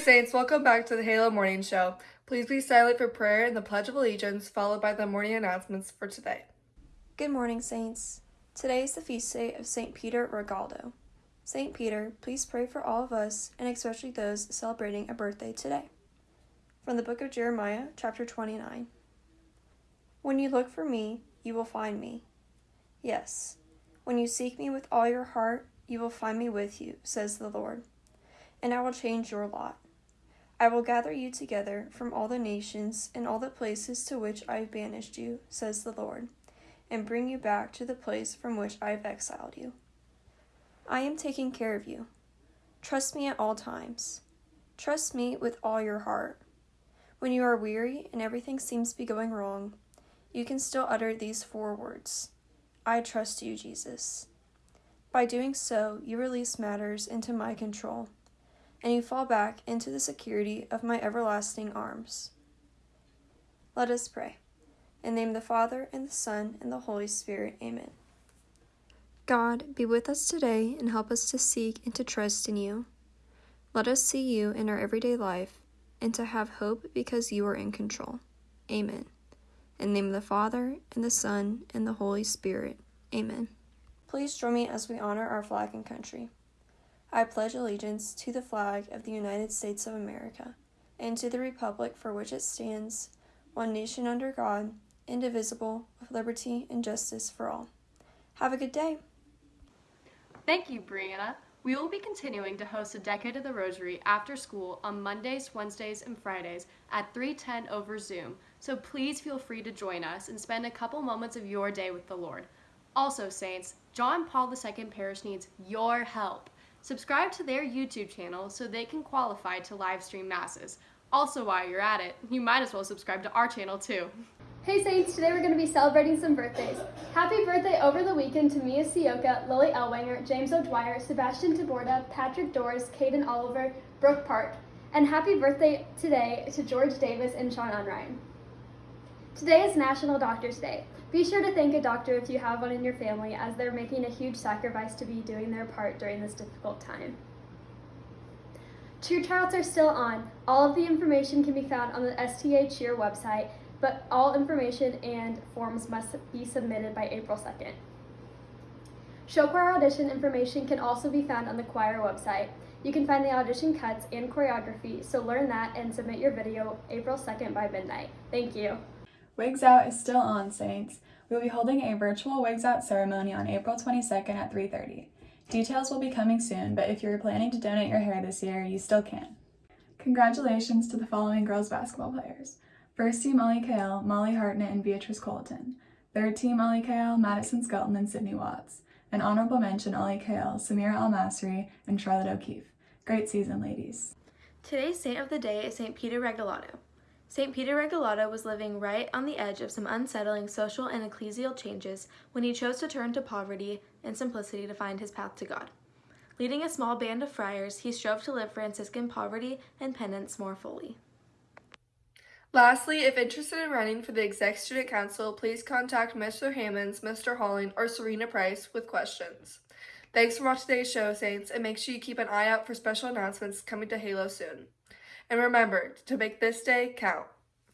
Saints, welcome back to the Halo Morning Show. Please be silent for prayer and the Pledge of Allegiance, followed by the morning announcements for today. Good morning, Saints. Today is the feast day of St. Peter Regalado. St. Peter, please pray for all of us, and especially those celebrating a birthday today. From the book of Jeremiah, chapter 29. When you look for me, you will find me. Yes, when you seek me with all your heart, you will find me with you, says the Lord. And I will change your lot. I will gather you together from all the nations and all the places to which I have banished you, says the Lord, and bring you back to the place from which I have exiled you. I am taking care of you. Trust me at all times. Trust me with all your heart. When you are weary and everything seems to be going wrong, you can still utter these four words I trust you, Jesus. By doing so, you release matters into my control, and you fall back into the security of my everlasting arms. Let us pray. In the name of the Father, and the Son, and the Holy Spirit. Amen. God, be with us today and help us to seek and to trust in you. Let us see you in our everyday life and to have hope because you are in control. Amen. In the name of the Father, and the Son, and the Holy Spirit. Amen. Please join me as we honor our flag and country. I pledge allegiance to the flag of the United States of America and to the republic for which it stands, one nation under God, indivisible, with liberty and justice for all. Have a good day. Thank you, Brianna. We will be continuing to host a Decade of the Rosary after school on Mondays, Wednesdays, and Fridays at 310 over Zoom, so please feel free to join us and spend a couple moments of your day with the Lord. Also, Saints, John Paul II Parish needs your help. Subscribe to their YouTube channel so they can qualify to live stream Masses. Also, while you're at it, you might as well subscribe to our channel too. Hey Saints, today we're going to be celebrating some birthdays. Happy birthday over the weekend to Mia Sioka, Lily Elwanger, James O'Dwyer, Sebastian Taborda, Patrick Doris, Caden Oliver, Brooke Park. And happy birthday today to George Davis and Sean Unrein. Today is National Doctors Day. Be sure to thank a doctor if you have one in your family as they're making a huge sacrifice to be doing their part during this difficult time. Cheer trials are still on. All of the information can be found on the STA Cheer website but all information and forms must be submitted by April 2nd. Show choir audition information can also be found on the choir website. You can find the audition cuts and choreography, so learn that and submit your video April 2nd by midnight. Thank you. Wigs Out is still on, Saints. We will be holding a virtual Wigs Out ceremony on April 22nd at 3.30. Details will be coming soon, but if you're planning to donate your hair this year, you still can. Congratulations to the following girls basketball players. First team All-EKL, Molly Hartnett and Beatrice Colton. Third team All-EKL, Madison Skelton and Sydney Watts. An honorable mention All-EKL, Samira Almasri, and Charlotte O'Keefe. Great season, ladies. Today's saint of the day is St. Peter Regalado. St. Peter Regalado was living right on the edge of some unsettling social and ecclesial changes when he chose to turn to poverty and simplicity to find his path to God. Leading a small band of friars, he strove to live Franciscan poverty and penance more fully. Lastly, if interested in running for the Exec Student Council, please contact Mr. Hammonds, Mr. Halling, or Serena Price with questions. Thanks for watching today's show, Saints, and make sure you keep an eye out for special announcements coming to Halo soon. And remember to make this day count.